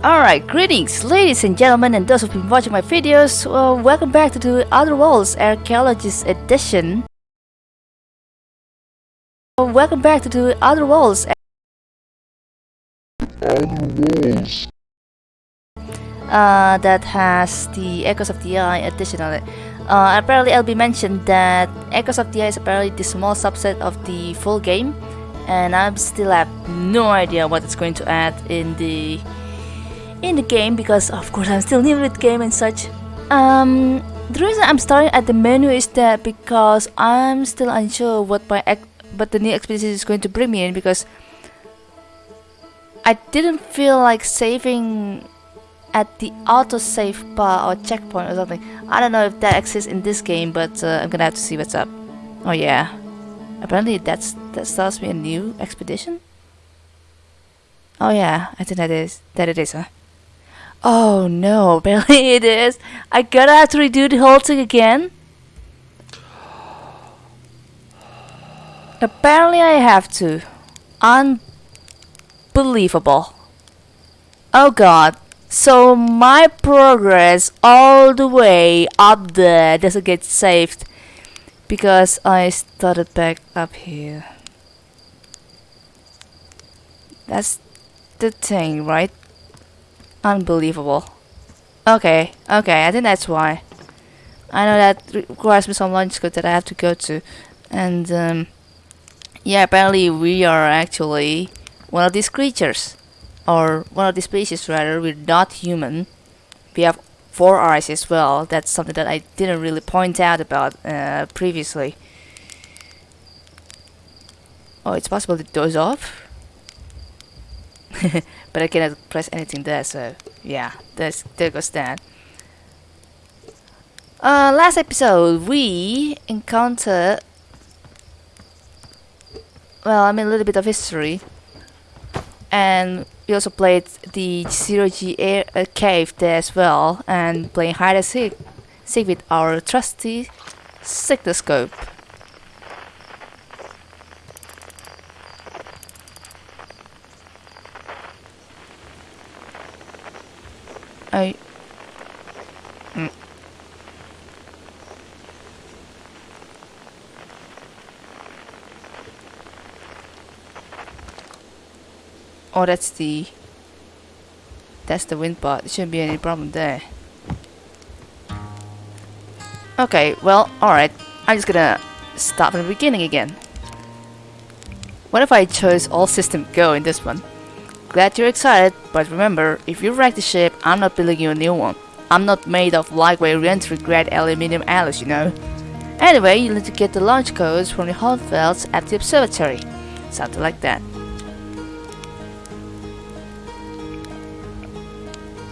Alright, greetings ladies and gentlemen and those who've been watching my videos. Well, welcome back to the Outer Wilds Archaeologist Edition. Well, welcome back to the Outer Wilds. Uh, that has the Echoes of the Eye edition on it. Uh, apparently I'll be mentioned that Echoes of the Eye is apparently the small subset of the full game and I still have no idea what it's going to add in the in the game because of course I'm still new with game and such. Um, the reason I'm starting at the menu is that because I'm still unsure what my what the new expedition is going to bring me in because I didn't feel like saving at the autosave bar or checkpoint or something. I don't know if that exists in this game, but uh, I'm gonna have to see what's up. Oh yeah, apparently that's that starts me a new expedition. Oh yeah, I think that is that it is, huh? Oh no, apparently it is. I gotta have to redo the whole thing again. Apparently I have to. Unbelievable. Oh god. So my progress all the way up there doesn't get saved because I started back up here. That's the thing, right? Unbelievable. Okay, okay, I think that's why. I know that requires me some launch code that I have to go to. And, um, yeah, apparently we are actually one of these creatures. Or one of these species, rather. We're not human. We have four eyes as well. That's something that I didn't really point out about uh, previously. Oh, it's possible to doze off? but I cannot press anything there so yeah there's, there goes that. Uh, last episode we encountered well I mean a little bit of history. And we also played the zero G air, uh, cave there as well and playing hide and seek, seek with our trusty Signalscope I... Mm. Oh, that's the... That's the wind part. There shouldn't be any problem there. Okay, well, alright. I'm just gonna start from the beginning again. What if I chose all system go in this one? Glad you're excited, but remember, if you wreck the ship, I'm not building you a new one. I'm not made of lightweight re-entry grade aluminium alloys, you know. Anyway, you need to get the launch codes from the Hornfels at the observatory. Something like that.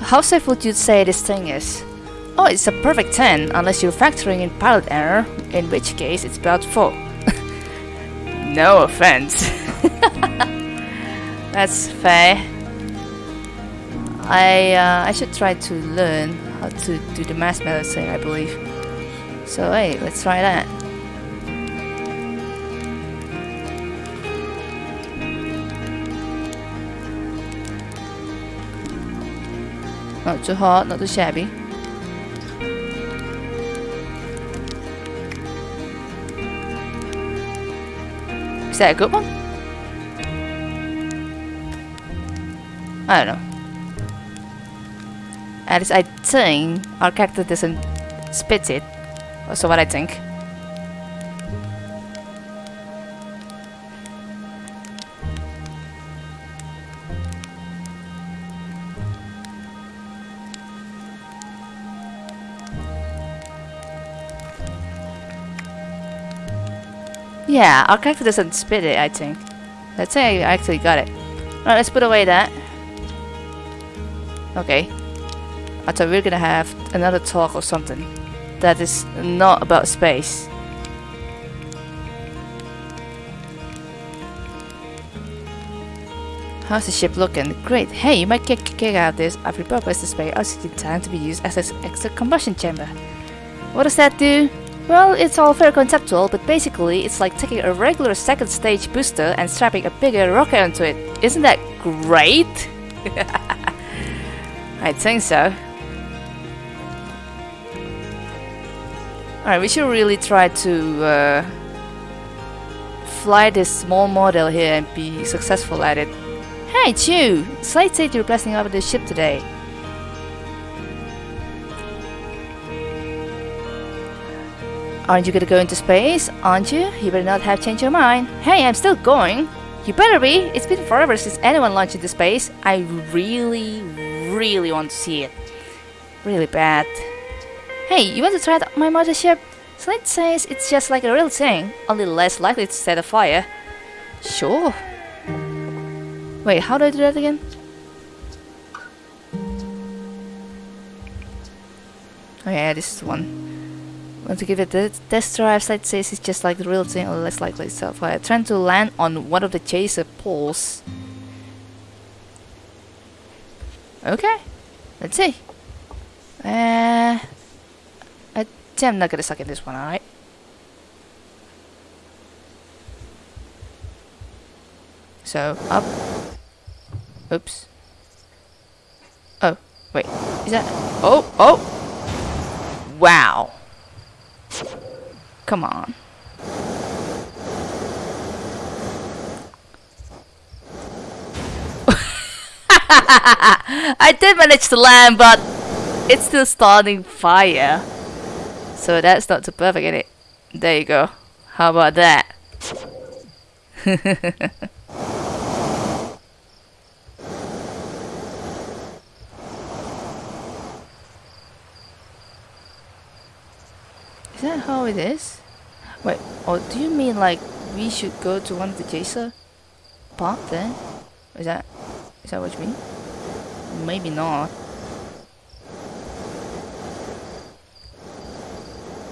How safe would you say this thing is? Oh, it's a perfect 10, unless you're factoring in pilot error, in which case it's about 4. no offense. That's fair. I uh, I should try to learn how to do the mass medicine, I believe. So hey, let's try that. Not too hot, not too shabby. Is that a good one? I don't know. At least I think our character doesn't spit it. Also what I think. Yeah, our character doesn't spit it, I think. Let's say I actually got it. Alright, let's put away that. Okay. I thought we are gonna have another talk or something that is not about space. How's the ship looking? Great. Hey, you might kick, kick out this. I've repurposed the space oh, oxygen tank to be used as an extra combustion chamber. What does that do? Well, it's all very conceptual, but basically it's like taking a regular second stage booster and strapping a bigger rocket onto it. Isn't that great? I think so. Alright, we should really try to uh, fly this small model here and be successful at it. Hey, Chu! Slate said you're blessing over the ship today. Aren't you gonna go into space? Aren't you? You better not have changed your mind. Hey, I'm still going. You better be. It's been forever since anyone launched into space. I really, really want to see it. Really bad. Hey, you want to try my mothership? Slate says it's just like a real thing, only less likely to set a fire. Sure. Wait, how do I do that again? Oh yeah, this is one. Want to give it a test drive, Slate says it's just like the real thing, only less likely to set a fire. Trying to land on one of the chaser poles. Okay, let's see. Uh, I'm not gonna suck in this one, alright? So, up. Oops. Oh, wait. Is that... Oh, oh! Wow. Come on. I did manage to land, but it's still starting fire. So that's not too perfect, is it? There you go. How about that? Is that how it is? Wait, or do you mean like we should go to one of the chaser part then? Is that is that what you mean? Maybe not.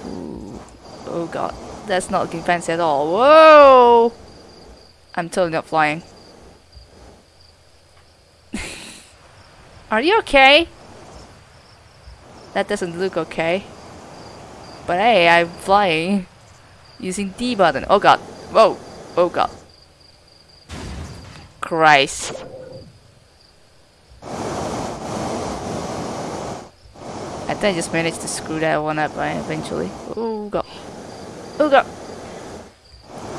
Ooh. Oh god, that's not looking fancy at all. Whoa! I'm totally not flying. Are you okay? That doesn't look okay. But hey, I'm flying using D button. Oh god. Whoa. Oh god. Christ. I think I just managed to screw that one up right, eventually. Oh god. Oh god.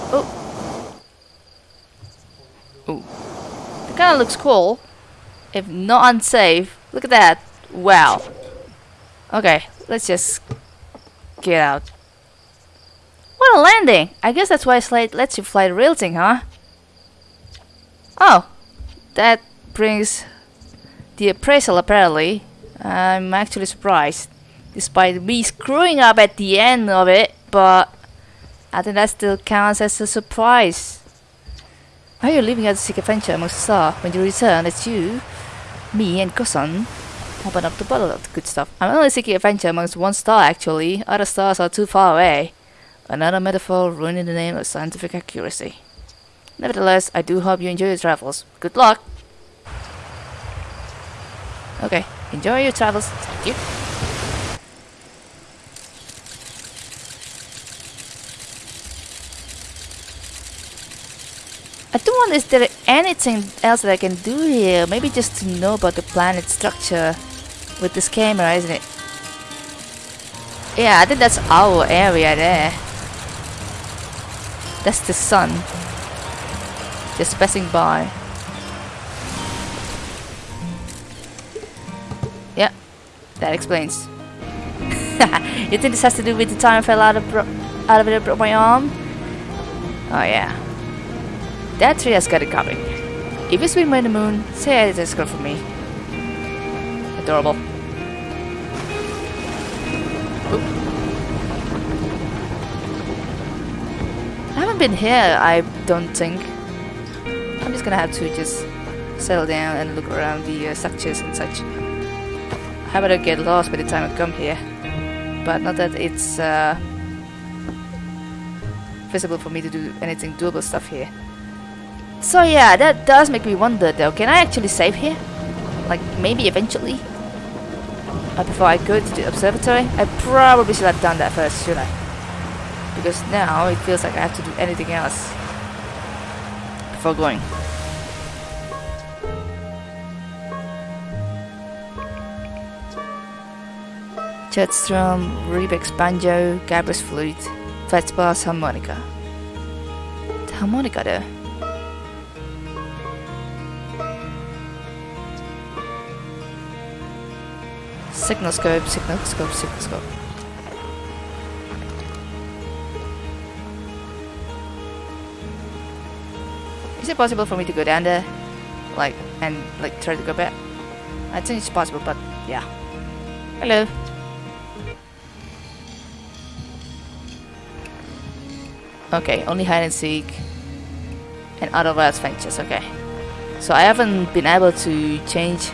Oh. Oh. It kinda looks cool. If not unsafe. Look at that. Wow. Okay, let's just get out. What a landing! I guess that's why Slate lets you fly the real thing, huh? Oh, that brings the appraisal apparently. I'm actually surprised. Despite me screwing up at the end of it, but I think that still counts as a surprise. Are you leaving out to seek adventure amongst stars? When you return, it's you, me and Cousin open up the bottle of the good stuff. I'm only seeking adventure amongst one star actually. Other stars are too far away. Another metaphor ruining the name of scientific accuracy. Nevertheless, I do hope you enjoy your travels. Good luck! Okay, enjoy your travels. Thank you. I do wonder is there anything else that I can do here? Maybe just to know about the planet structure with this camera, isn't it? Yeah, I think that's our area there. That's the sun. Just passing by. That explains. you think this has to do with the time I fell out of out of it broke my arm? Oh yeah. That tree has got it covered. If you swing by the moon, say it's good for me. Adorable. I haven't been here, I don't think. I'm just gonna have to just settle down and look around the uh, structures and such. I better get lost by the time I come here. But not that it's uh, visible for me to do anything doable stuff here. So yeah, that does make me wonder though, can I actually save here? Like maybe eventually? Uh, before I go to the observatory? I probably should have done that first, should I? because now it feels like I have to do anything else before going. Chert's drum, Riebeck's banjo, Gabbro's flute, Feldspar's harmonica. The harmonica there. Signal scope, signal scope, signal scope. Is it possible for me to go down there? Like, and like try to go back? I think it's possible, but yeah. Hello. Okay, only hide and seek and other wild ventures, okay. So I haven't been able to change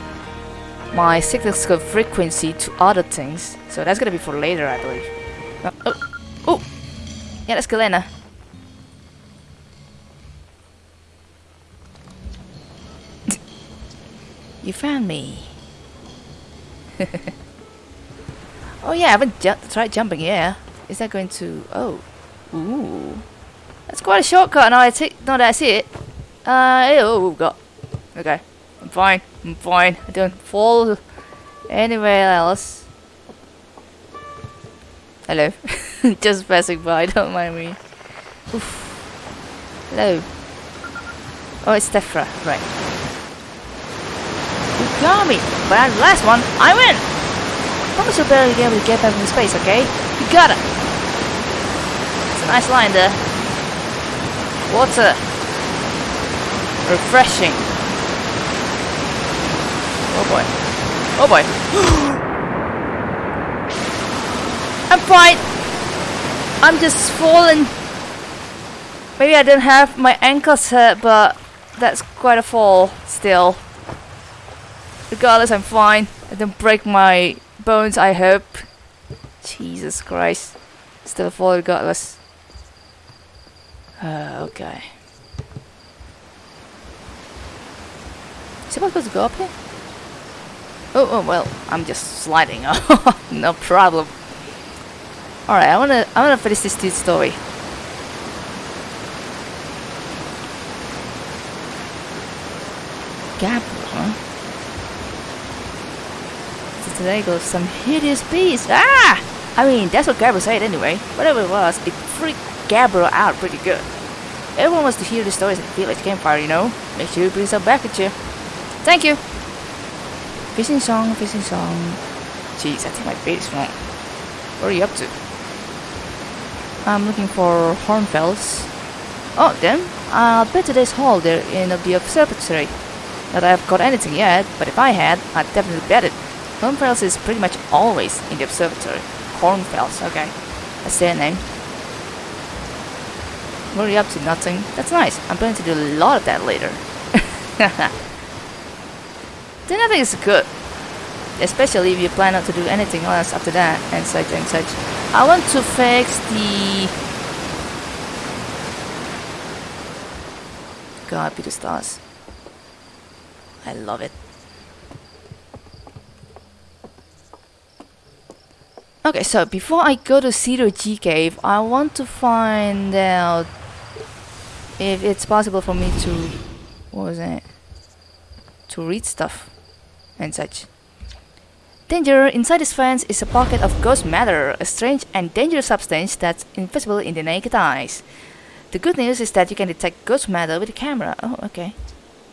my signal frequency to other things. So that's gonna be for later, I believe. Oh, oh, oh. yeah, that's Galena. you found me. oh yeah, I haven't ju tried jumping. Yeah, is that going to? Oh, ooh, that's quite a shortcut. Now I take. Now that I see it. Uh, oh, God. Okay, I'm fine. I'm fine. I don't fall anywhere else. Hello. Just passing by, don't mind me. Oof. Hello. Oh, it's Tephra, right. You got me, but last one, I win! Promise you'll barely be able to get back into space, okay? You got it! It's a nice line there. Water. Refreshing. Oh boy. Oh boy. I'm fine. I'm just falling. Maybe I didn't have my ankles hurt, but that's quite a fall still. Regardless, I'm fine. I didn't break my bones, I hope. Jesus Christ. Still a fall regardless. Uh, okay. Is it supposed to go up here? Oh, oh well, I'm just sliding. no problem. Alright, I wanna I wanna finish this dude's story. Gabbro, huh? So today goes some hideous beast. Ah! I mean, that's what Gabbro said anyway. Whatever it was, it freaked Gabbro out pretty good. Everyone wants to hear the stories at the village campfire, you know? Make sure you bring some back at you. Thank you! Fishing song, fishing song. Jeez, I think my bait is wrong. What are you up to? I'm looking for hornfels. Oh, them? I'll bet today's hall they're in the observatory. Not I've got anything yet, but if I had, I'd definitely bet it. Hornfels is pretty much always in the observatory. Hornfels, okay. That's their name. Are up to? Nothing? That's nice. I'm planning to do a lot of that later. then I think it's good. Especially if you plan not to do anything else after that and such and such. I want to fix the... God be the stars. I love it. Okay, so before I go to Zero G Cave, I want to find out if it's possible for me to... What was it? To read stuff and such. Danger! Inside this fence is a pocket of ghost matter, a strange and dangerous substance that's invisible in the naked eyes. The good news is that you can detect ghost matter with a camera. Oh, okay.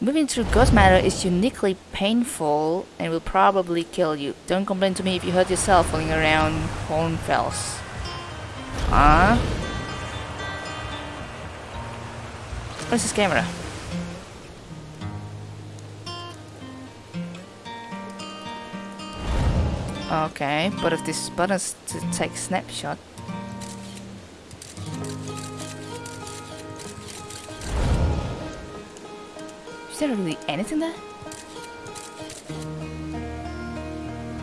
Moving through ghost matter is uniquely painful and will probably kill you. Don't complain to me if you hurt yourself falling around Hornfels. Huh? Where's this camera? Okay, but if this button's to take snapshot. Is there really anything there?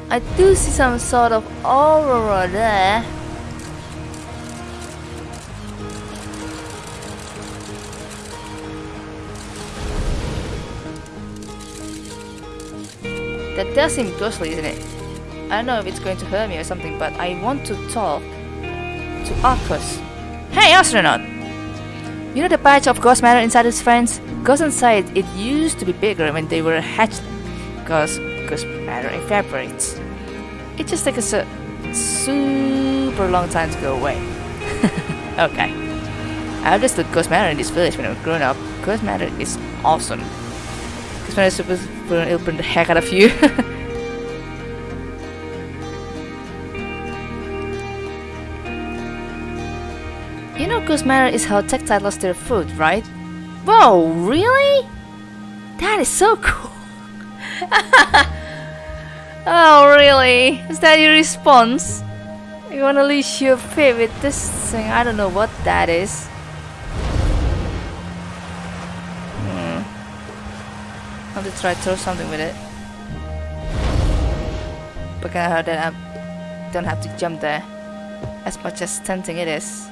I do see some sort of aurora there. That does seem ghostly, isn't it? I don't know if it's going to hurt me or something, but I want to talk to Arkose. Hey, astronaut! You know the patch of ghost matter inside his friends? Ghost inside it used to be bigger when they were hatched, because ghost matter evaporates. It just takes a super long time to go away. okay. I understood Ghost Matter in this village when I was growing up. Ghost Matter is awesome. Ghost Matter is supposed to open the heck out of you. you know Matter is how Tektite lost their food, right? Whoa, really? That is so cool. oh, really? Is that your response? You wanna lose your faith with this thing? I don't know what that is. To try to throw something with it. But can I heard that I don't have to jump there. As much as tempting it is.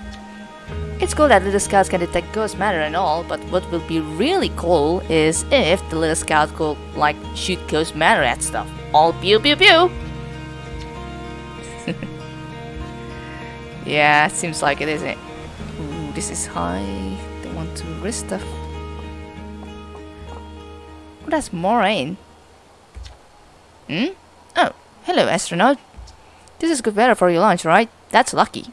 It's cool that little scouts can detect ghost matter and all, but what will be really cool is if the little scout could like shoot ghost matter at stuff. All pew pew pew! yeah, seems like it, isn't? Ooh, this is high. Don't want to risk stuff. Oh, that's Moraine. Hmm? Oh, hello astronaut. This is good weather for your lunch, right? That's lucky.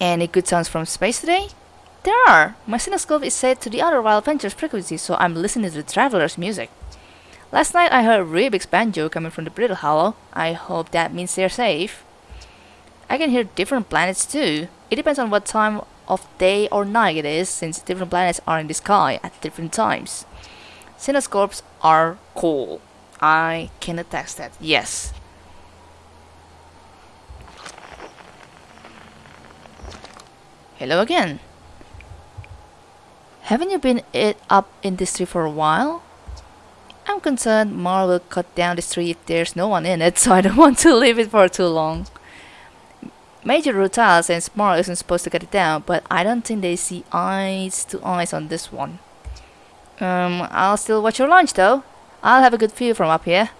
Any good sounds from space today? There are! My Signalscope is set to the Outer Wilds Ventures frequency, so I'm listening to the Traveler's music. Last night I heard Riebeck's banjo coming from the Brittle Hollow. I hope that means they're safe. I can hear different planets too. It depends on what time of day or night it is, since different planets are in the sky at different times. Signalscopes are cool. I can attest that, yes. Hello again. Haven't you been it up in this tree for a while? I'm concerned Marl will cut down this tree if there's no one in it, so I don't want to leave it for too long. Major Rutile says Marl isn't supposed to cut it down, but I don't think they see eyes to eyes on this one. Um, I'll still watch your lunch though. I'll have a good view from up here.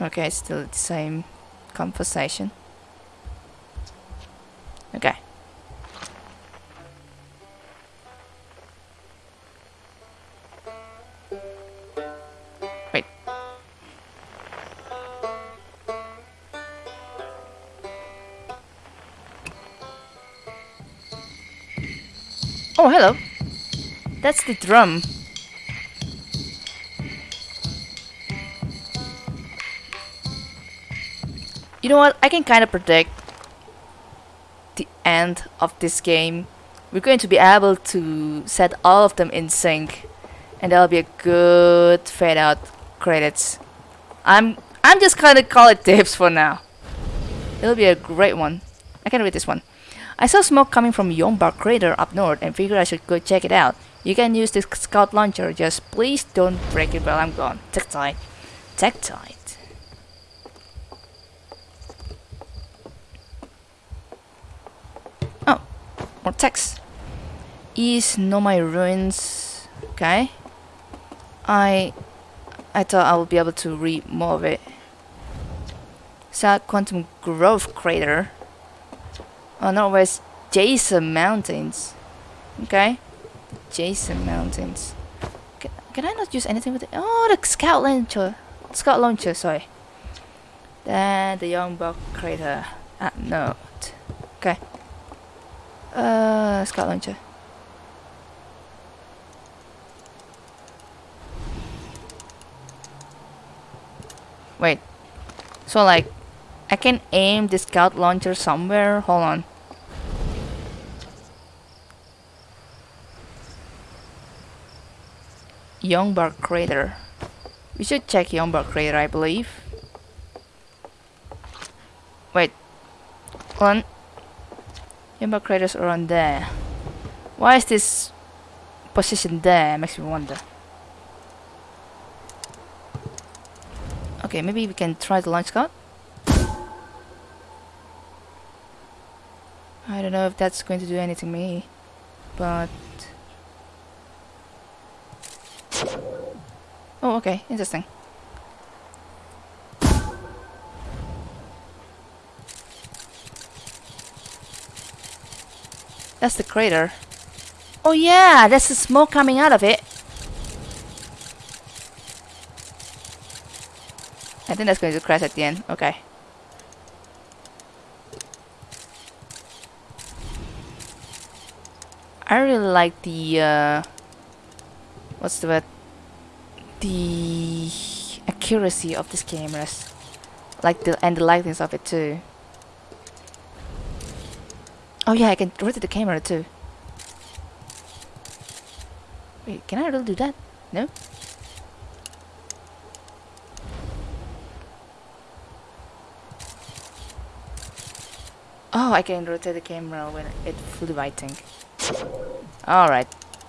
Okay, still the same conversation. Okay. Oh, hello. That's the drum. You know what? I can kind of predict the end of this game, we're going to be able to set all of them in sync and that'll be a good fade out credits. I'm I'm just gonna call it tips for now. It'll be a great one. I can read this one. I saw smoke coming from Yombar crater up north and figured I should go check it out. You can use this scout launcher, just please don't break it while I'm gone. Tektite. Tech tight. Oh, more text. East Nomai ruins. Okay. I I thought I would be able to read more of it. South Quantum Grove Crater. Oh, Northwest Jason Mountains. Okay. Jason Mountains. Can, can I not use anything with it? Oh, the Scout Launcher. Scout Launcher, sorry. Then the Young Buck Crater. At note. Okay. Uh, Scout Launcher. Wait. So like, I can aim the Scout Launcher somewhere? Hold on. Youngbar Crater. We should check Youngbar Crater, I believe. Wait. Hold on. Yamba craters around there. Why is this position there? Makes me wonder. Okay, maybe we can try the launch scout. I don't know if that's going to do anything to me, but... Oh, okay, interesting. That's the crater. Oh yeah, that's the smoke coming out of it. I think that's going to crash at the end. Okay. I really like the uh, what's the word? The accuracy of these cameras, like the and the lightness of it too. Oh yeah, I can rotate the camera too. Wait, can I really do that? No? Oh, I can rotate the camera when it's fully lighting. Alright,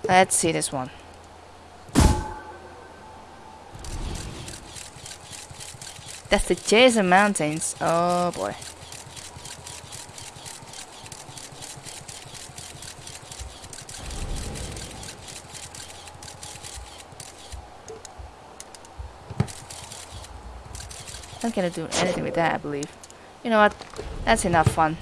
let's see this one. That's the Jason Mountains. Oh boy. Not gonna do anything with that, I believe. You know what? That's enough fun.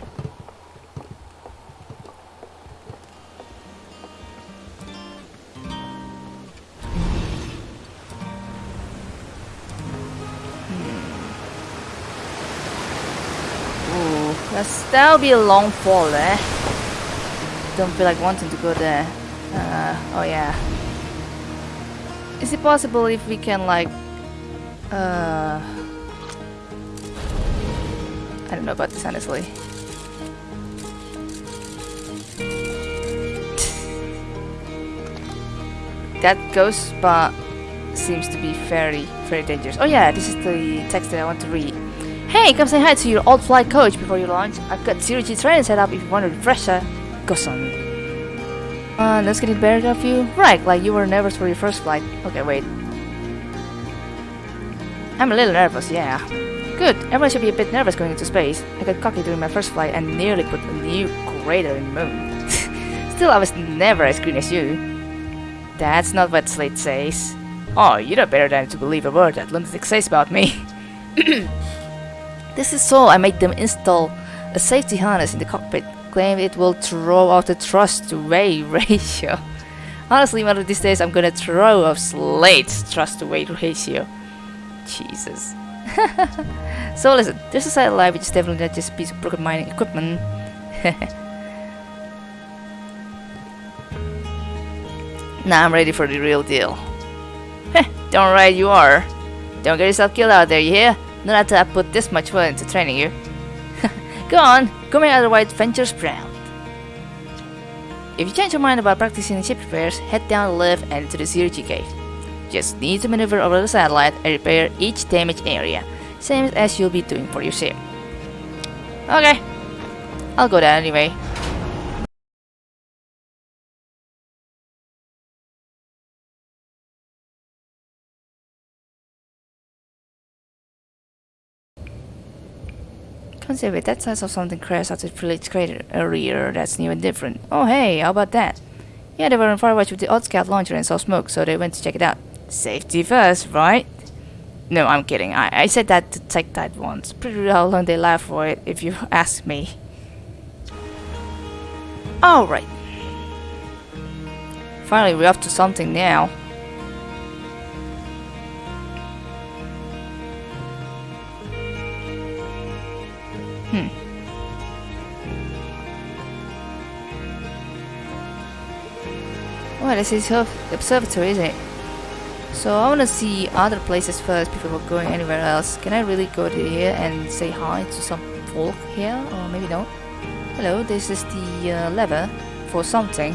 That'll be a long fall there. Don't feel like wanting to go there. Uh, oh yeah. Is it possible if we can like... Uh, I don't know about this honestly. that ghost spot seems to be very, very dangerous. Oh yeah, this is the text that I want to read. Hey, come say hi to your old flight coach before you launch. I've got zero G training set up if you want to refresh a refresher. Go son. Uh, let's get it better of you. Right, like you were nervous for your first flight. Okay, wait. I'm a little nervous, yeah. Good, everyone should be a bit nervous going into space. I got cocky during my first flight and nearly put a new crater in the moon. Still, I was never as green as you. That's not what Slate says. Oh, you know better than to believe a word that Lunatic says about me. This is so I made them install a safety harness in the cockpit, claim it will throw out the thrust to weight ratio. Honestly, one of these days I'm gonna throw off Slate's thrust to weight ratio. Jesus. so listen, there's a satellite which is definitely not just a piece of broken mining equipment. now I'm ready for the real deal. Don't worry, you are. Don't get yourself killed out there, you hear? Not after I put this much work into training you. Go on, go make Outer Wilds Ventures proud. If you change your mind about practicing ship repairs, head down the lift and to the zero-G gate. Just need to maneuver over the satellite and repair each damaged area, same as you'll be doing for your ship. Okay, I'll go there anyway. It, that size of something crashed the village crater earlier that's new and different. Oh hey, how about that? Yeah, they were on Firewatch with the Odd Scout launcher and saw smoke, so they went to check it out. Safety first, right? No, I'm kidding. I, I said that to take that once. Pretty real how long they laugh for it, if you ask me. Alright. Finally, we're up to something now. Hmm. Well, this is observatory, isn't it? So I want to see other places first before going anywhere else. Can I really go to here and say hi to some folk here? Or maybe not? Hello, this is the uh, lever for something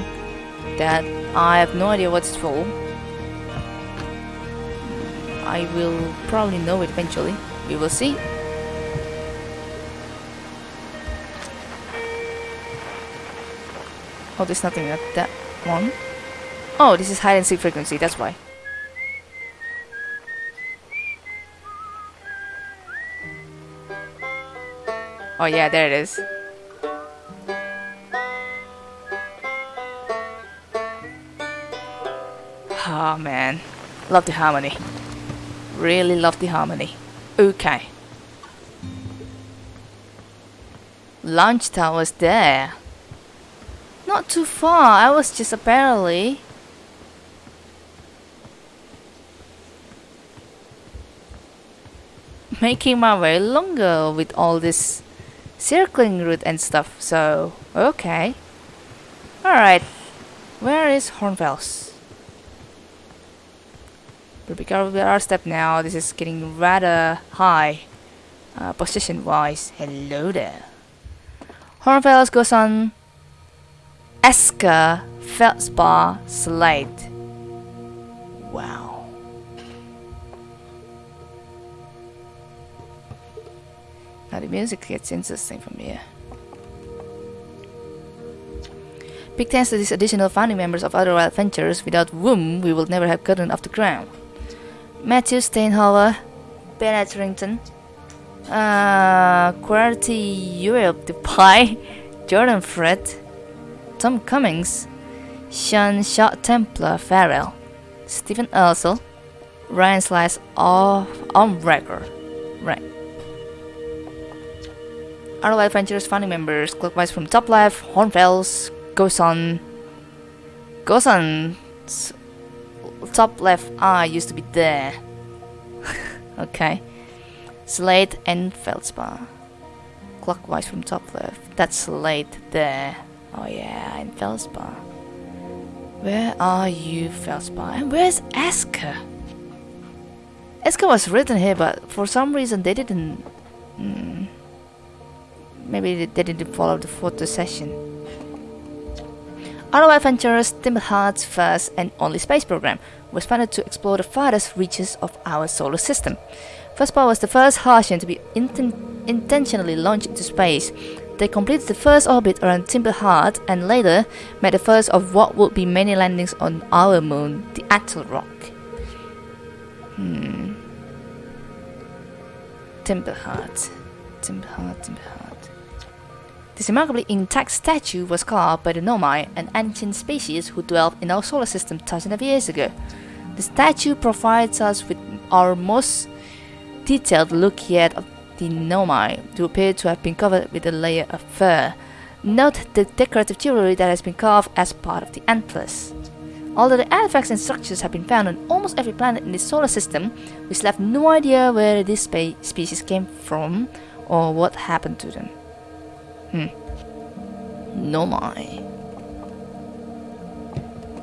that I have no idea what it's for. I will probably know it eventually. We will see. Oh, there's nothing at that one. Oh, this is hide and seek frequency, that's why. Oh yeah, there it is. Oh man, love the harmony. Really love the harmony. Okay. Launch tower's there. Not too far, I was just apparently... making my way longer with all this circling route and stuff. So, okay. Alright. Where is Hornfels? But be careful with our step now. This is getting rather high. Uh, position wise. Hello there. Hornfels goes on Esker Feldspar Slate. Wow. Now the music gets interesting from here. Big thanks to these additional founding members of Outer Wilds Ventures, without whom we would never have gotten off the ground. Matthew Steinhauer, Ben Etherington, uh, Europe the Pie, Jordan Fred, Tom Cummings, Sean Shot Templar Farrell, Stephen Ursel, Ryan Slice of Armbreaker. Right. Outer Wilds Ventures founding members, clockwise from top left, on goes on top left eye used to be there. Okay. Slate and Feldspar. Clockwise from top left that's Slate there oh yeah and Feldspar where are you Feldspar and where's Esker Esker was written here but for some reason they didn't mm, maybe they didn't follow the photo session Outer Wilds Ventures, Hearth's first and only space program, was funded to explore the farthest reaches of our solar system. Feldspar was the first Hearthian to be inten intentionally launched into space. They completed the first orbit around Hearth and later made the first of what would be many landings on our moon, the Attlerock. Hmm. Timber Hearth. Timberheart, Timber Hearth. This remarkably intact statue was carved by the Nomai, an ancient species who dwelled in our solar system thousands of years ago. The statue provides us with our most detailed look yet of the Nomai, who appear to have been covered with a layer of fur. Note the decorative jewelry that has been carved as part of the antlers. Although the artifacts and structures have been found on almost every planet in the solar system, we still have no idea where this spe species came from or what happened to them. Hmm. Nomai.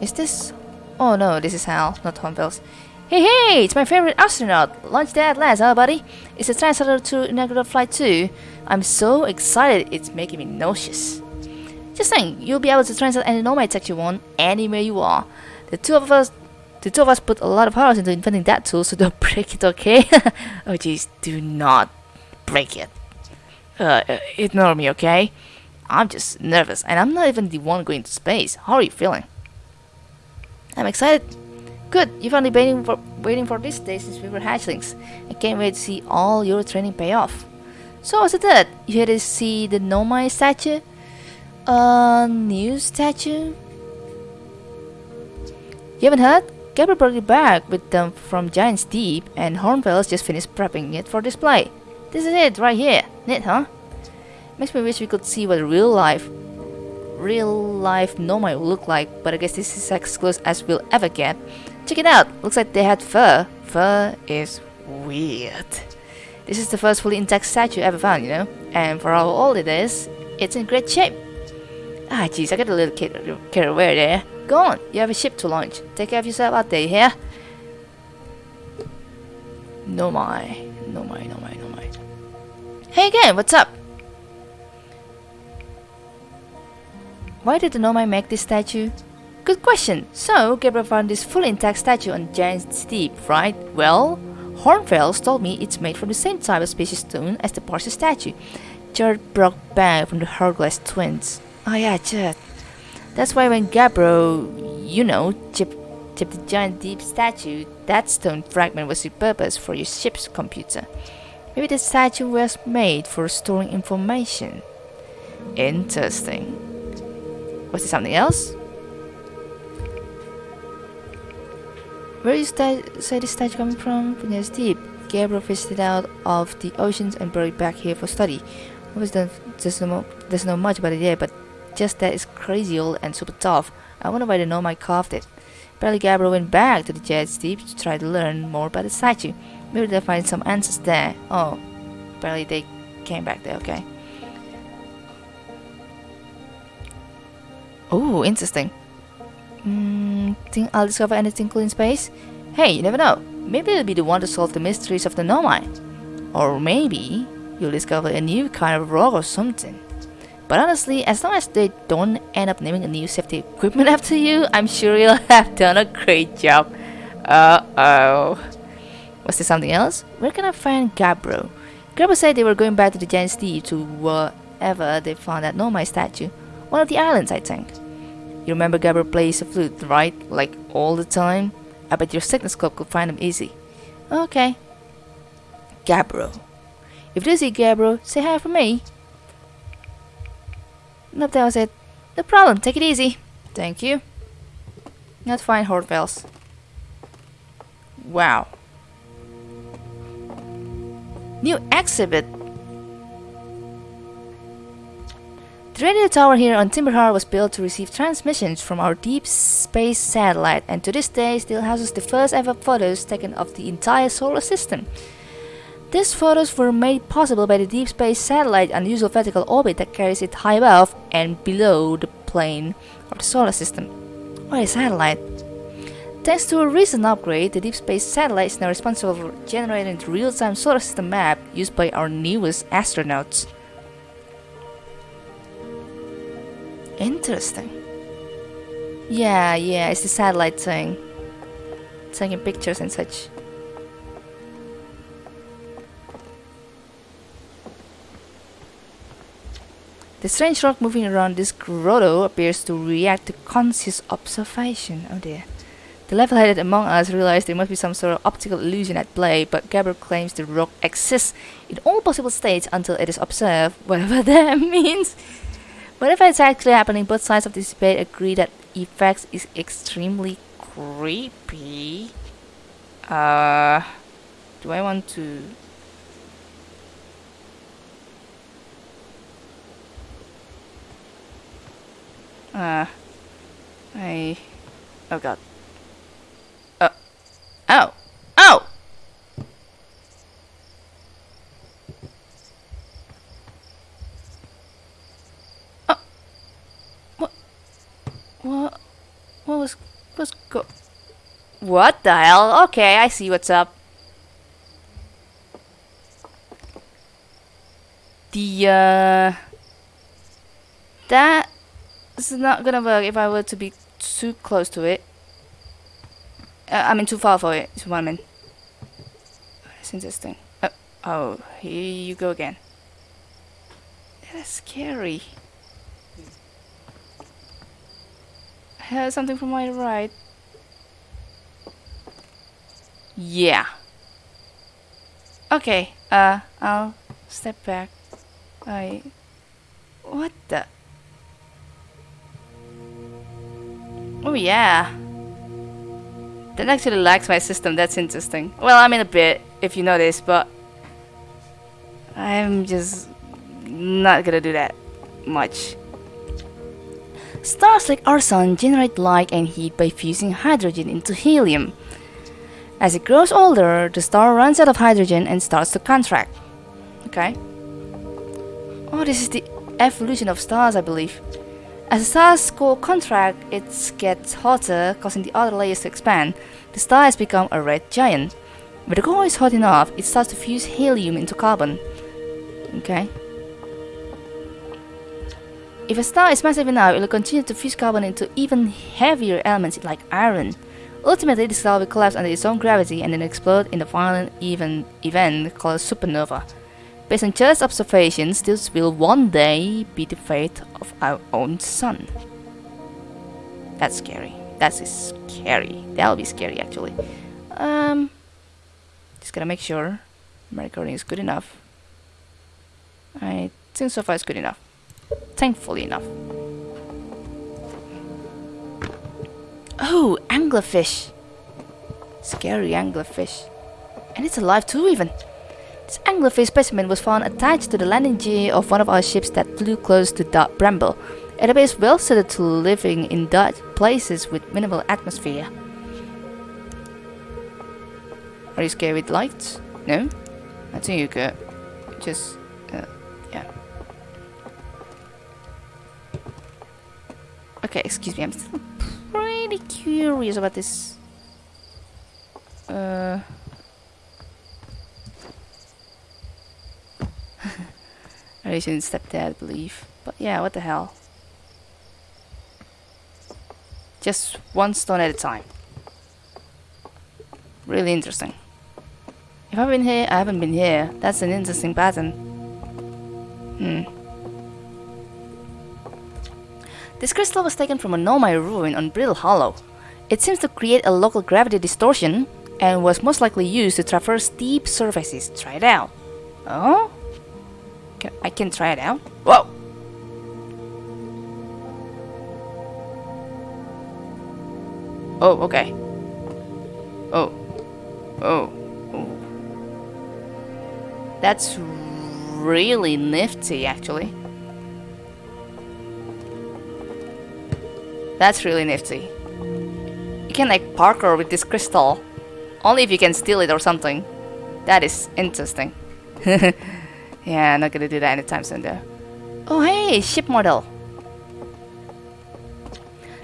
Is this... Oh no, this is Hal, not Hornfels. Hey hey, it's my favorite astronaut! Launch day at last, huh buddy? It's a Translator to inaugural flight too. I'm so excited, it's making me nauseous. Just saying, you'll be able to translate any Nomai text you want, anywhere you are. The two of us the two of us put a lot of hours into inventing that tool, so don't break it, okay? oh jeez, do not break it. Uh, uh, ignore me, okay? I'm just nervous, and I'm not even the one going to space. How are you feeling? I'm excited. Good, you've only been waiting for, waiting for this day since we were hatchlings. I can't wait to see all your training pay off. So what's it that? You had to see the Nomai statue? A new statue? You haven't heard? Gabbro brought it back with them from Giant's Deep, and Hornfels just finished prepping it for display. This is it, right here. Neat, huh? Makes me wish we could see what real life, real life Nomai would look like, but I guess this is as close as we'll ever get. Check it out. Looks like they had fur. Fur is weird. This is the first fully intact statue ever found, you know? And for how old it is, it's in great shape. Ah, jeez, I got a little carried away there. Go on, you have a ship to launch. Take care of yourself out there, you hear? no my no my no my Hey again, what's up? Why did the Nomai make this statue? Good question. So, Gabbro found this fully intact statue on Giant's Deep, right? Well, Hornfels told me it's made from the same type of species stone as the Parser statue. Jared broke back from the Hourglass twins. Oh yeah, Jared. That's why when Gabbro, you know, chipped, chipped the Giant Deep statue, that stone fragment was repurposed for your ship's computer. Maybe the statue was made for storing information. Interesting. Was there something else? Where is that the statue coming from? From deep. Gabbro fished it out of the oceans and brought it back here for study. The, there's no there's much about it yet, but just that it's crazy old and super tough. I wonder why the Nomai carved it. Apparently Gabbro went back to the Giant's Deep to try to learn more about the statue. Maybe they'll find some answers there. Oh, barely they came back there, okay. Oh, interesting. Hmm, think I'll discover anything cool in space? Hey, you never know. Maybe you'll be the one to solve the mysteries of the Nomai. Or maybe you'll discover a new kind of rock or something. But honestly, as long as they don't end up naming a new safety equipment after you, I'm sure you'll have done a great job. Uh-oh. Was there something else? Where can I find Gabbro? Gabbro said they were going back to the Giant's Deep to wherever they found that Nomai statue. One of the islands, I think. You remember Gabbro plays the flute, right? Like all the time? I bet your Signalscope could find him easy. Okay. Gabbro. If you see Gabbro, say hi for me. Nope, that was it. No problem, take it easy. Thank you. Not fine, Hornfels. Wow. New exhibit. The radio tower here on Timber Hearth was built to receive transmissions from our deep space satellite and to this day still houses the first ever photos taken of the entire solar system. These photos were made possible by the deep space satellite unusual vertical orbit that carries it high above and below the plane of the solar system. Or a satellite. Thanks to a recent upgrade, the deep space satellite is now responsible for generating the real-time solar system map used by our newest astronauts. Interesting. Yeah, yeah, it's the satellite thing. Taking pictures and such. The strange rock moving around this grotto appears to react to conscious observation. Oh dear. The level-headed among us realize there must be some sort of optical illusion at play, but Gabbro claims the rock exists in all possible states until it is observed, whatever that means. Whatever it's actually happening, both sides of this debate agree that effects is extremely creepy. Uh, do I want to... Uh, I... Oh god. Uh, oh! Oh! Oh! What? What? What was... What's go... What the hell? Okay, I see what's up. The, uh... That this is not gonna work if I were to be too close to it. Uh, I mean too far for it. is what I mean. That's interesting. Uh, oh, here you go again. That's scary. I heard something from my right. Yeah. Okay, uh, I'll step back. I... What the... Oh yeah. That actually lags my system, that's interesting. Well, I mean a bit, if you notice, but... I'm just not gonna do that much. Stars like our sun generate light and heat by fusing hydrogen into helium. As it grows older, the star runs out of hydrogen and starts to contract. Okay. Oh, this is the evolution of stars, I believe. As the star's core contract, it gets hotter, causing the outer layers to expand. The star has become a red giant. When the core is hot enough, it starts to fuse helium into carbon. Okay. If a star is massive enough, it will continue to fuse carbon into even heavier elements like iron. Ultimately, the star will collapse under its own gravity and then explode in a violent even event called a supernova. Based on just observations, this will one day be the fate of our own sun. That's scary. That's scary. That'll be scary actually. Um, just gotta make sure my recording is good enough. I think so far it's good enough. Thankfully enough. Oh, anglerfish. Scary anglerfish. And it's alive too even. This anglerfish specimen was found attached to the landing gear of one of our ships that flew close to Dark Bramble. It appears well suited to living in dark places with minimal atmosphere. Are you scared with lights? No? I think you're good. Just, uh, yeah. Okay, excuse me, I'm still pretty curious about this. Uh... Step there, I believe. But yeah, what the hell. Just one stone at a time. Really interesting. If I've been here, I haven't been here. That's an interesting pattern. Hmm. This crystal was taken from a Nomai ruin on Brittle Hollow. It seems to create a local gravity distortion and was most likely used to traverse steep surfaces. Try it out. Oh? Can, I can try it out? Whoa! Oh, okay. Oh. Oh. oh. That's really nifty, actually. That's really nifty. You can like parkour with this crystal. Only if you can steal it or something. That is interesting. yeah, not gonna do that anytime soon though. Oh hey, ship model.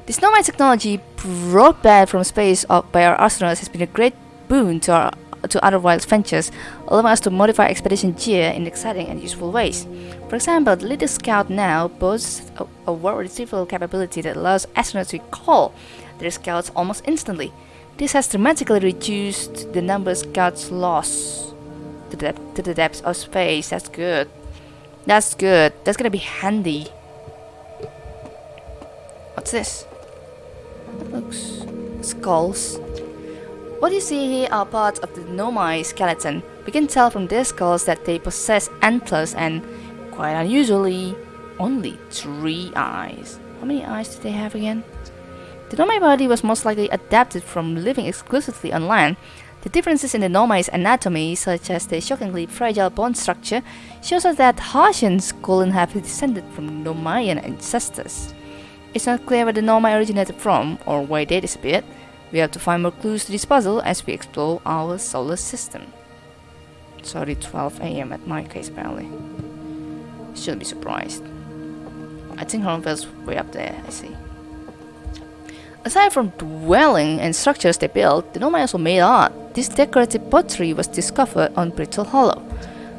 This Nomai technology brought back from space uh, by our astronauts has been a great boon to our to Outer Wilds Ventures, allowing us to modify expedition gear in exciting and useful ways. For example, the Little Scout now boasts a, a word retrieval capability that allows astronauts to call their scouts almost instantly. This has dramatically reduced the number of scouts lost to the, to the depths of space. That's good. That's good. That's gonna be handy. What's this? Looks skulls. What you see here are parts of the Nomai skeleton. We can tell from their skulls that they possess antlers and, quite unusually, only three eyes. How many eyes did they have again? The Nomai body was most likely adapted from living exclusively on land. The differences in the Nomai's anatomy, such as the shockingly fragile bone structure, shows us that Hearthians couldn't have descended from Nomaian ancestors. It's not clear where the Nomai originated from or why they disappeared. We have to find more clues to this puzzle as we explore our solar system. Sorry, 12 am at my case apparently. Shouldn't be surprised. I think Hornfield's way up there, I see. Aside from dwelling and structures they built, the Nomai also made art. This decorative pottery was discovered on Brittle Hollow.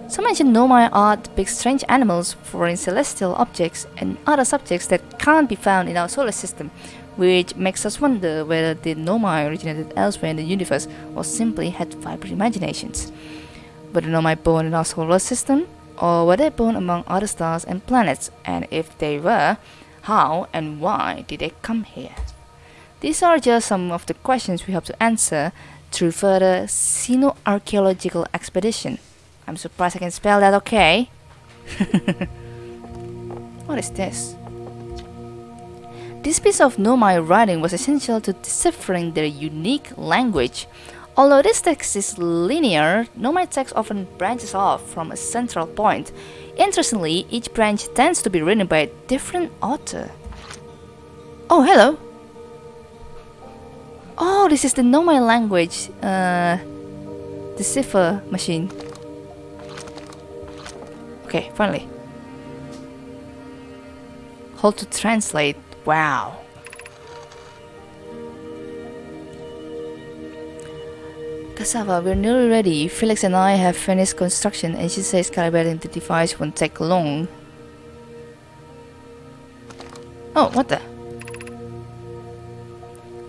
Some ancient Nomai art depicts strange animals, foreign celestial objects, and other subjects that can't be found in our solar system, which makes us wonder whether the Nomai originated elsewhere in the universe or simply had vibrant imaginations. Were the Nomai born in our solar system, or were they born among other stars and planets, and if they were, how and why did they come here? These are just some of the questions we hope to answer through further xenoarchaeological expedition. I'm surprised I can spell that okay. what is this? This piece of Nomai writing was essential to deciphering their unique language. Although this text is linear, Nomai text often branches off from a central point. Interestingly, each branch tends to be written by a different author. Oh, hello! Oh, this is the Nomai language, uh, the cipher machine. Okay, finally. Hold to translate. Wow. Cassava, we're nearly ready. Filix and I have finished construction and she says calibrating the device won't take long. Oh, what the?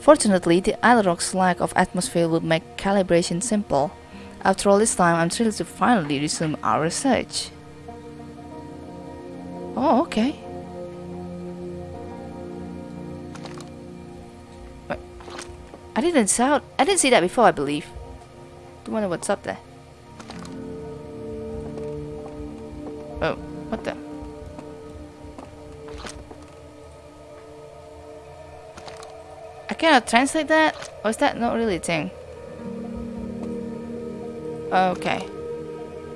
Fortunately, the Attlerock's lack of atmosphere would make calibration simple. After all this time, I'm thrilled to finally resume our research. Oh, okay. I didn't sound. I didn't see that before, I believe. Don't wonder what's up there. Oh, what the? I cannot translate that? Or is that not really a thing? Okay.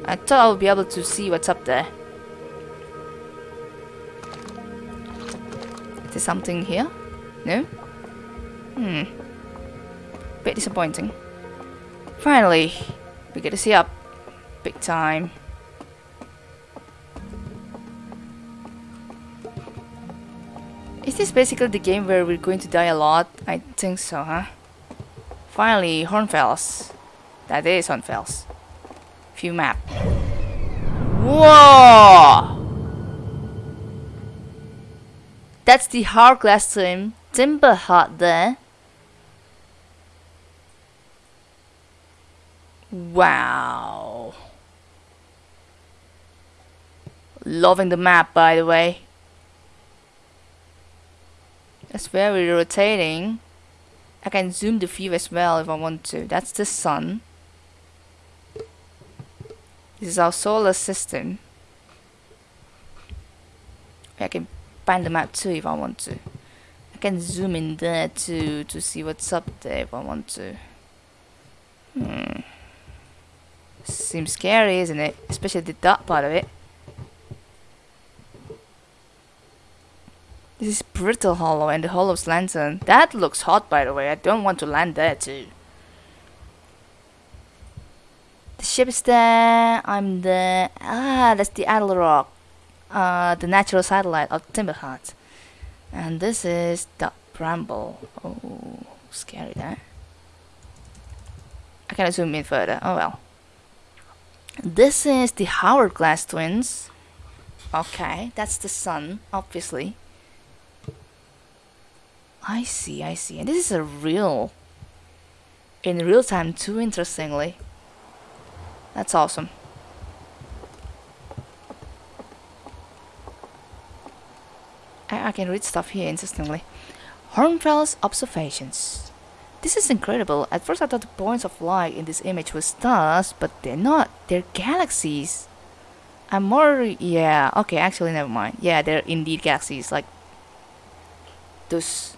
I thought I would be able to see what's up there. Is there something here? No? Hmm bit disappointing. Finally, we get to see up. Big time. Is this basically the game where we're going to die a lot? I think so, huh? Finally, Hornfels. That is Hornfels. View map. Whoa! That's the Hourglass Tomb. Timber Hearth there. Wow. Loving the map, by the way. That's very rotating. I can zoom the view as well if I want to. That's the sun. This is our solar system. I can pan the map too if I want to. I can zoom in there too to see what's up there if I want to. Hmm. Seems scary, isn't it? Especially the dark part of it. This is Brittle Hollow and the Hollow's Lantern. That looks hot by the way, I don't want to land there too. The ship is there, I'm there. Ah, that's the Attlerock. Uh, the natural satellite of Timber Hearth. And this is the Bramble. Oh, scary that. I cannot zoom in further, oh well. This is the Hourglass Twins. Okay, that's the sun, obviously. I see, I see. And this is a real, in real time too, interestingly. That's awesome. I, I can read stuff here, interestingly. Hornfels observations. This is incredible. At first I thought the points of light in this image were stars, but they're not. They're galaxies. I'm more... yeah, okay, actually never mind. Yeah, they're indeed galaxies, like those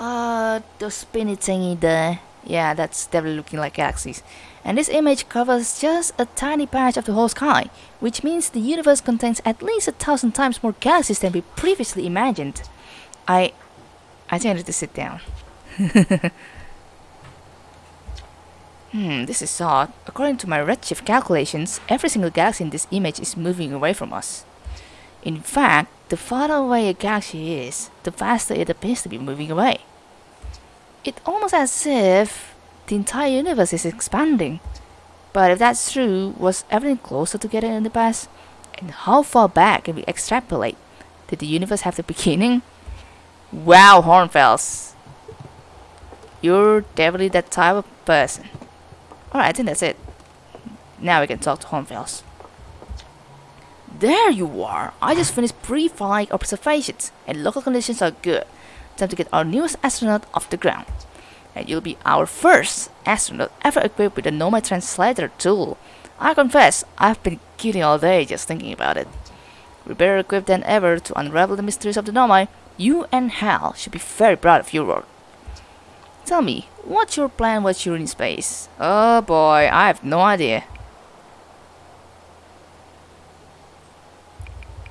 uh, the spinny thingy there. Yeah, that's definitely looking like galaxies. And this image covers just a tiny patch of the whole sky, which means the universe contains at least a thousand times more galaxies than we previously imagined. I... I think I need to sit down. hmm, this is odd. According to my redshift calculations, every single galaxy in this image is moving away from us. In fact, the farther away a galaxy is, the faster it appears to be moving away. It's almost as if the entire universe is expanding. But if that's true, was everything closer together in the past? And how far back can we extrapolate? Did the universe have the beginning? Wow, Hornfels. You're definitely that type of person. Alright, I think that's it. Now we can talk to Hornfels. There you are! I just finished pre-flight observations, and local conditions are good time to get our newest astronaut off the ground. And you'll be our first astronaut ever equipped with a Nomai Translator tool. I confess, I've been kidding all day just thinking about it. We're better equipped than ever to unravel the mysteries of the Nomai. You and Hal should be very proud of your work. Tell me, what's your plan while you're in space? Oh boy, I have no idea.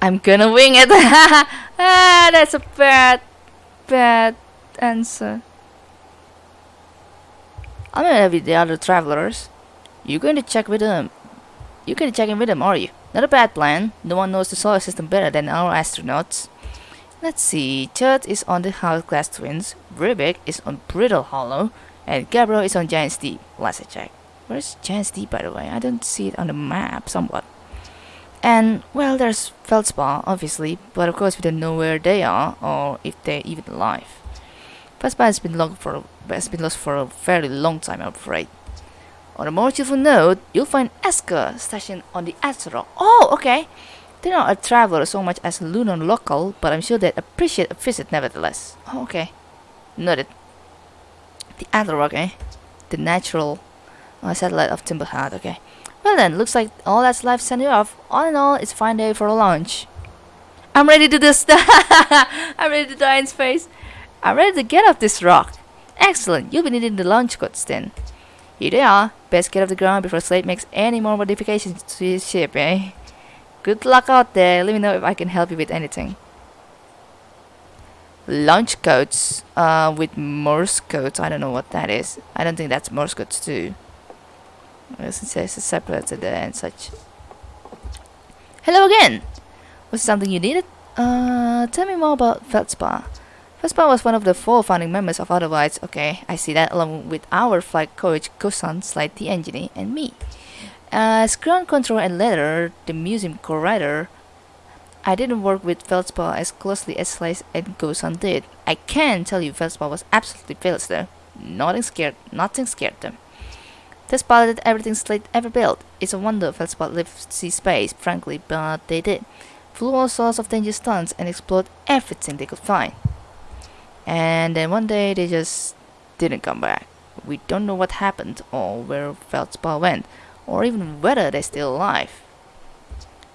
I'm gonna wing it! ah, that's a bad bad answer. I'm gonna with the other travelers. You're going to check with them. You're going to check in with them, are you? Not a bad plan. No one knows the solar system better than our astronauts. Let's see. Chert is on the Hourglass Twins. Riebeck is on Brittle Hollow. And Gabbro is on Giant's Deep. Let's check. Where's Giant's Deep, by the way? I don't see it on the map somewhat. And, well, there's Feldspar, obviously, but of course we don't know where they are, or if they're even alive. Feldspar has been, long for, has been lost for a very long time, I'm afraid. On a more cheerful note, you'll find Esker stationed on the Attlerock. Oh, okay! They're not a traveler so much as a lunar local, but I'm sure they'd appreciate a visit nevertheless. Oh, okay. Noted. The Attlerock, eh? The natural uh, satellite of Timber Hearth, okay. Well then, looks like all that's left sent you off. All in all, it's a fine day for a launch. I'm ready to do this. I'm ready to die in space. I'm ready to get off this rock. Excellent, you'll be needing the launch codes then. Here they are. Best get off the ground before Slate makes any more modifications to his ship, eh? Good luck out there. Let me know if I can help you with anything. Launch codes uh, with Morse codes. I don't know what that is. I don't think that's Morse codes too. Since it's separated and such. Hello again! Was something you needed? Uh, tell me more about Feldspar. Feldspar was one of the four founding members of Otherwise. Okay, I see that along with our flight coach Gossan, Slate the Engineer, and me. As ground control and later the museum curator, I didn't work with Feldspar as closely as Slate and Gossan did. I can tell you Feldspar was absolutely fearless there. Nothing scared, nothing scared them. They spotted everything Slate ever built. It's a wonder Feldspar lived sea space, frankly, but they did. Flew all sorts of dangerous stunts and explored everything they could find. And then one day they just didn't come back. We don't know what happened or where Feldspar went, or even whether they're still alive.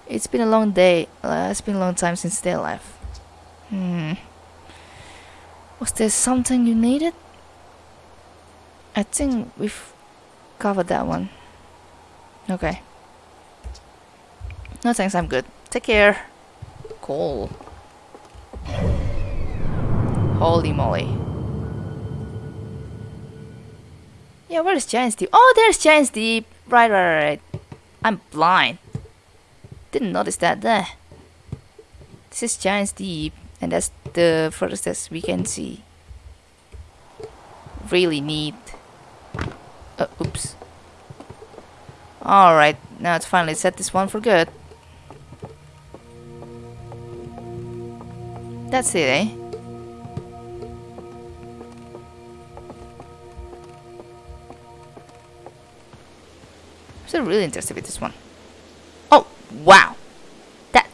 It's been a long day. Uh, it's been a long time since they left. Hmm. Was there something you needed? I think we've covered that one. Okay. No thanks, I'm good. Take care. Cool. Holy moly. Yeah, where's Giant's Deep? Oh, there's Giant's Deep! Right, right, right. I'm blind. Didn't notice that there. This is Giant's Deep, and that's the furthest as we can see. Really neat. Uh, oops. Alright, now it's finally set this one for good. That's it, eh? I'm still really interested with this one.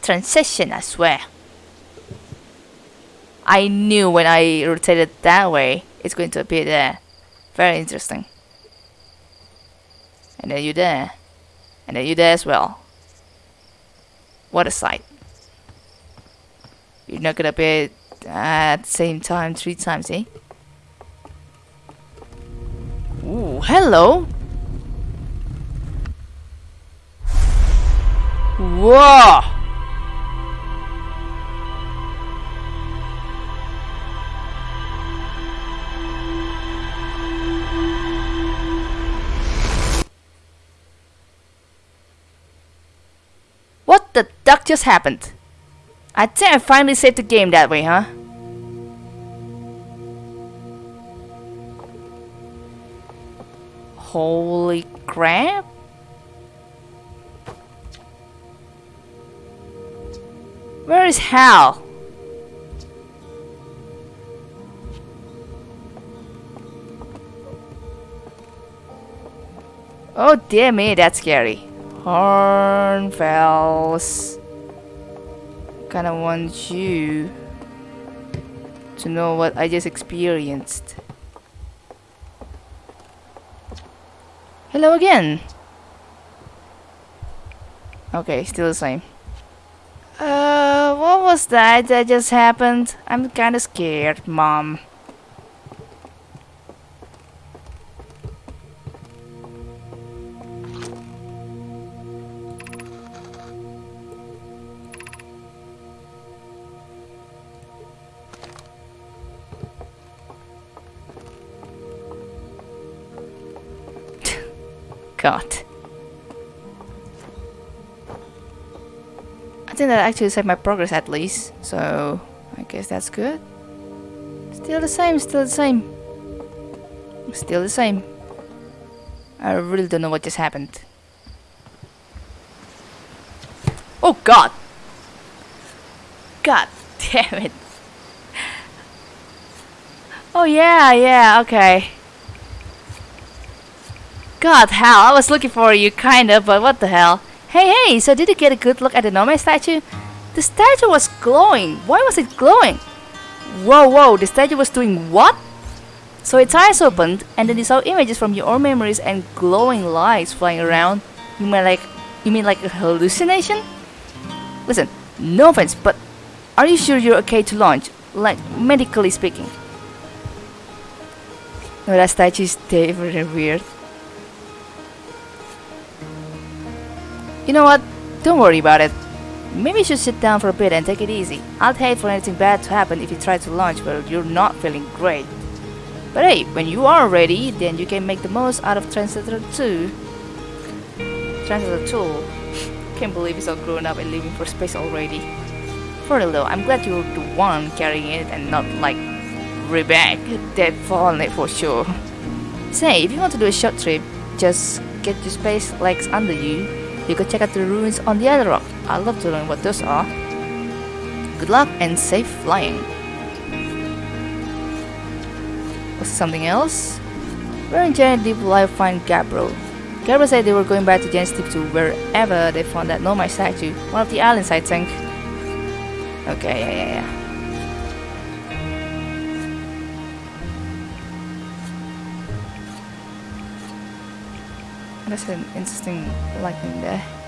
Transition, as well. I knew when I rotated that way, it's going to appear there. Very interesting. And then you there. And then you there as well. What a sight. You're not gonna be at the same time three times, eh? Ooh, hello! Whoa! Duck just happened? I think I finally saved the game that way, huh? Holy crap! Where is Hal? Oh dear me, that's scary. Hornfels. Kinda want you to know what I just experienced. Hello again. Okay, still the same. Uh, what was that that just happened? I'm kinda scared, mom. That actually saved my progress at least, so I guess that's good. Still the same, still the same. Still the same. I really don't know what just happened. Oh god! God damn it. Oh yeah, yeah, okay. God, hell, I was looking for you, kinda, but what the hell? Hey, hey, so did you get a good look at the Nomai statue? The statue was glowing. Why was it glowing? Whoa, whoa, the statue was doing what? So its eyes opened, and then you saw images from your own memories and glowing lights flying around. You mean like, you mean like a hallucination? Listen, no offense, but are you sure you're okay to launch? Like, medically speaking. No, that statue is very weird. You know what? Don't worry about it. Maybe you should sit down for a bit and take it easy. I'd hate for anything bad to happen if you try to launch while you're not feeling great. But hey, when you are ready, then you can make the most out of Translator 2. strength as a tool. Can't believe he's all grown up and leaving for space already. For real though, I'm glad you're the one carrying it and not like Riebeck. That fallen it for sure. Say, if you want to do a short trip, just get your space legs under you. You could check out the ruins on the other rock. I'd love to learn what those are. Good luck and safe flying. Was something else? Where in Giant Deep will I find Gabbro? Gabbro said they were going back to Giant Deep to wherever they found that Nomai statue, one of the islands I think. Okay, yeah, yeah, yeah. That's an interesting lighting there.